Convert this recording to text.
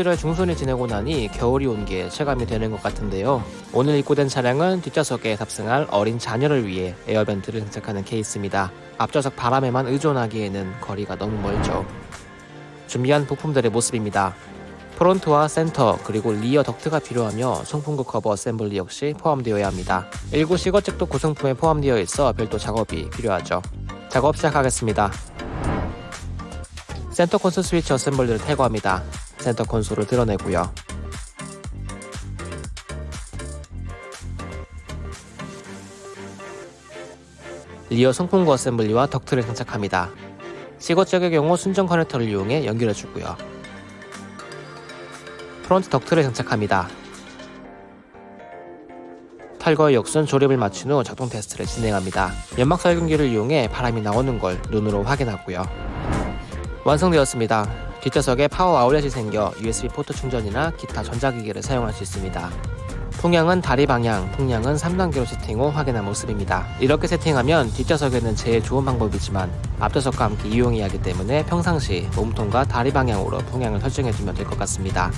11월 중순이 지내고 나니 겨울이 온 게 체감이 되는 것 같은데요. 오늘 입고된 차량은 뒷좌석에 탑승할 어린 자녀를 위해 air vent를 장착하는 케이스입니다. 앞좌석 바람에만 의존하기에는 거리가 너무 멀죠. 준비한 부품들의 모습입니다. 프론트와 센터 그리고 rear 덕트가 필요하며 송풍구 커버 assembly 역시 포함되어야 합니다. 일부 cigar jack도 구성품에 포함되어 있어 별도 작업이 필요하죠. 작업 시작하겠습니다. 센터 콘솔 스위치 assembly를 탈거합니다. 센터 콘솔을 들어내고요. rear 송풍구 assembly와 덕트를 장착합니다. cigar jack의 경우 순정 커넥터를 이용해 연결해주고요. 프론트 덕트를 장착합니다. 탈거의 역순 조립을 마친 후 작동 테스트를 진행합니다. 연막 살균기를 이용해 바람이 나오는 걸 눈으로 확인하고요. 완성되었습니다. 뒷좌석에 파워 아울렛이 생겨 USB 포트 충전이나 기타 전자기기를 사용할 수 있습니다. 풍향은 다리 방향, 풍량은 3단계로 세팅 후 확인한 모습입니다. 이렇게 세팅하면 뒷좌석에는 제일 좋은 방법이지만 앞좌석과 함께 이용해야 하기 때문에 평상시 몸통과 다리 방향으로 풍향을 설정해주면 될 것 같습니다.